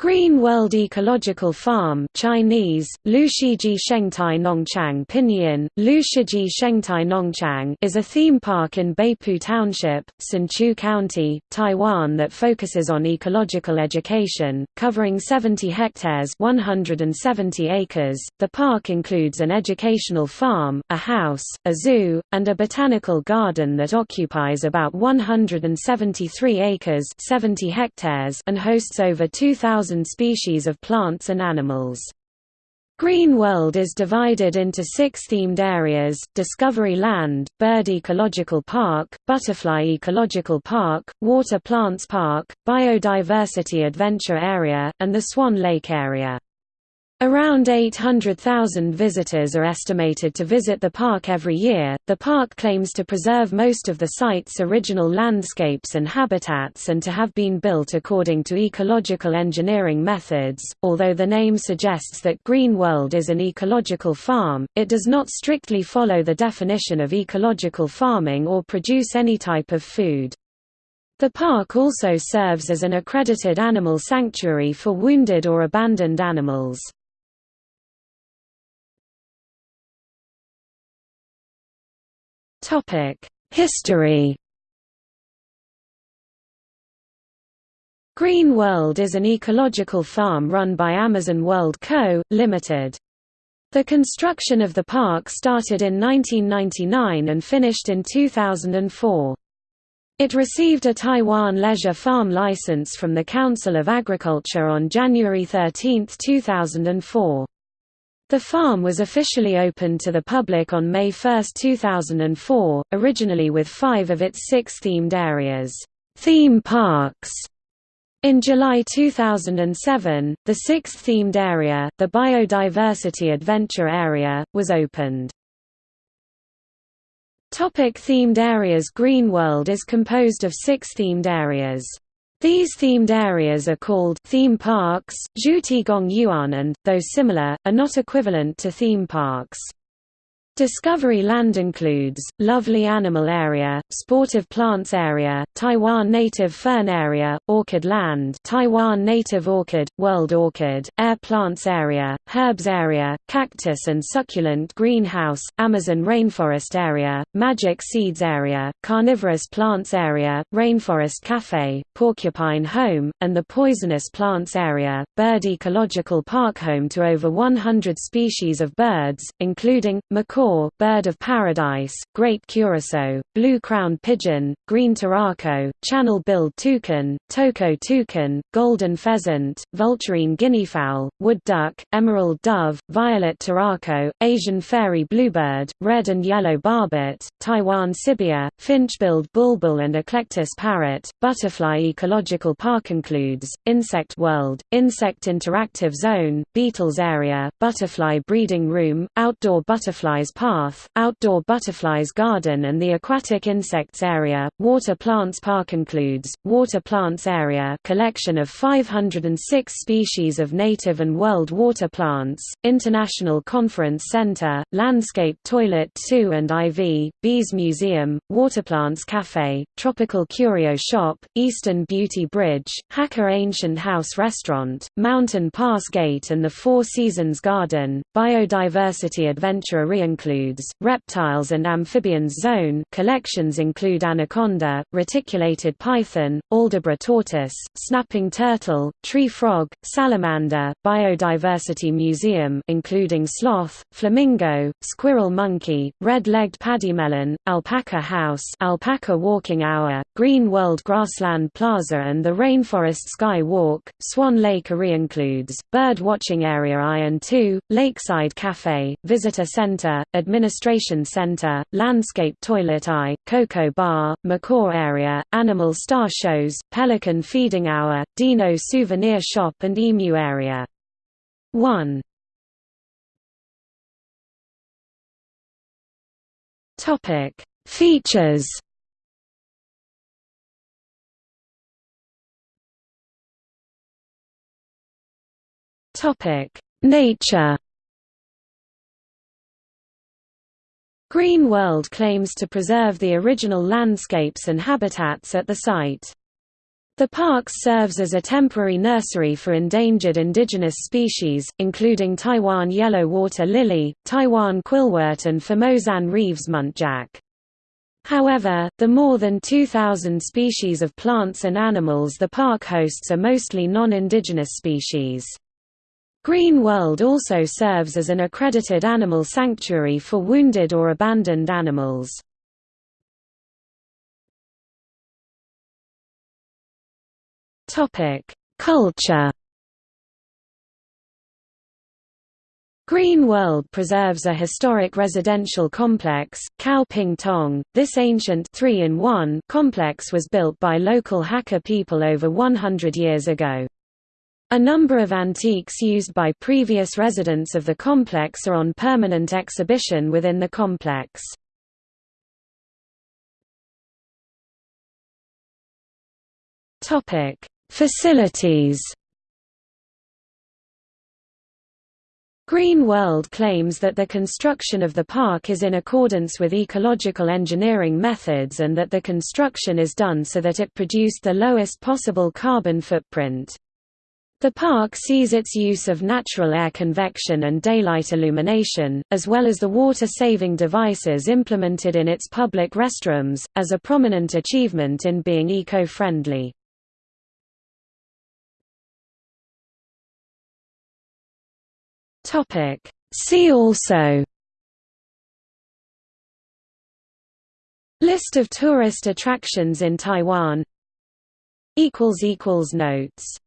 Green World Ecological Farm Chinese, Lushiji Shengtai Nongchang Pinyin, Lushiji Shengtai Nongchang is a theme park in Beipu Township, Hsinchu County, Taiwan that focuses on ecological education, covering 70 hectares 170 acres. The park includes an educational farm, a house, a zoo, and a botanical garden that occupies about 173 acres 70 hectares and hosts over 2,000 species of plants and animals. Green World is divided into six themed areas, Discovery Land, Bird Ecological Park, Butterfly Ecological Park, Water Plants Park, Biodiversity Adventure Area, and the Swan Lake Area. Around 800,000 visitors are estimated to visit the park every year. The park claims to preserve most of the site's original landscapes and habitats and to have been built according to ecological engineering methods. Although the name suggests that Green World is an ecological farm, it does not strictly follow the definition of ecological farming or produce any type of food. The park also serves as an accredited animal sanctuary for wounded or abandoned animals. History Green World is an ecological farm run by Amazon World Co., Ltd. The construction of the park started in 1999 and finished in 2004. It received a Taiwan leisure farm license from the Council of Agriculture on January 13, 2004. The farm was officially opened to the public on May 1, 2004, originally with five of its six themed areas theme parks. In July 2007, the sixth themed area, the Biodiversity Adventure Area, was opened. Topic themed areas Green World is composed of six themed areas. These themed areas are called theme parks, Zhutigong Yuan and, though similar, are not equivalent to theme parks. Discovery Land includes, Lovely Animal Area, Sportive Plants Area, Taiwan Native Fern Area, Orchid Land Taiwan Native Orchid, World Orchid, Air Plants Area, Herbs Area, Cactus and Succulent Greenhouse, Amazon Rainforest Area, Magic Seeds Area, Carnivorous Plants Area, Rainforest Cafe, Porcupine Home, and the Poisonous Plants Area, Bird Ecological Park home to over 100 species of birds, including, macaw bird of paradise, great curassow, blue-crowned pigeon, green turaco, channel-billed toucan, toco toucan, golden pheasant, vulturine guineafowl, wood duck, emerald dove, violet turaco, Asian fairy bluebird, red and yellow barbet, Taiwan sibia, finch-billed bulbul and eclectus parrot. Butterfly Ecological Park includes, Insect World, Insect Interactive Zone, Beetles Area, Butterfly Breeding Room, Outdoor Butterflies Path, Outdoor Butterflies Garden and the Aquatic Insects Area. Water Plants Park includes, Water Plants Area collection of 506 species of native and world water plants, International Conference Center, Landscape Toilet 2 and IV, Bees Museum, Waterplants Cafe, Tropical Curio Shop, Eastern Beauty Bridge, Hakka Ancient House Restaurant, Mountain Pass Gate and the Four Seasons Garden. Biodiversity Adventure includes includes, reptiles and amphibians zone collections include anaconda, reticulated python, Aldabra tortoise, snapping turtle, tree frog, salamander, biodiversity museum including sloth, flamingo, squirrel monkey, red-legged pademelon, alpaca house alpaca walking hour, green world grassland plaza and the rainforest sky walk. Swan Lake area includes, bird watching area Iron 2, Lakeside Cafe, visitor center, Administration Center, Landscape Toilet I, Cocoa Bar, Macaw Area, Animal Star Shows, Pelican Feeding Hour, Dino Souvenir Shop and Emu Area. 1. Topic: Features. Topic: Nature. Green World claims to preserve the original landscapes and habitats at the site. The park serves as a temporary nursery for endangered indigenous species, including Taiwan yellow water lily, Taiwan quillwort and Formosan Reeves muntjac. However, the more than 2,000 species of plants and animals the park hosts are mostly non-indigenous species. Green World also serves as an accredited animal sanctuary for wounded or abandoned animals. Culture. Green World preserves a historic residential complex, Khao Ping Tong. This ancient 3 in 1 complex was built by local Hakka people over 100 years ago. A number of antiques used by previous residents of the complex are on permanent exhibition within the complex. Topic: Facilities Green World claims that the construction of the park is in accordance with ecological engineering methods and that the construction is done so that it produced the lowest possible carbon footprint. The park sees its use of natural air convection and daylight illumination, as well as the water-saving devices implemented in its public restrooms, as a prominent achievement in being eco-friendly. See also List of tourist attractions in Taiwan notes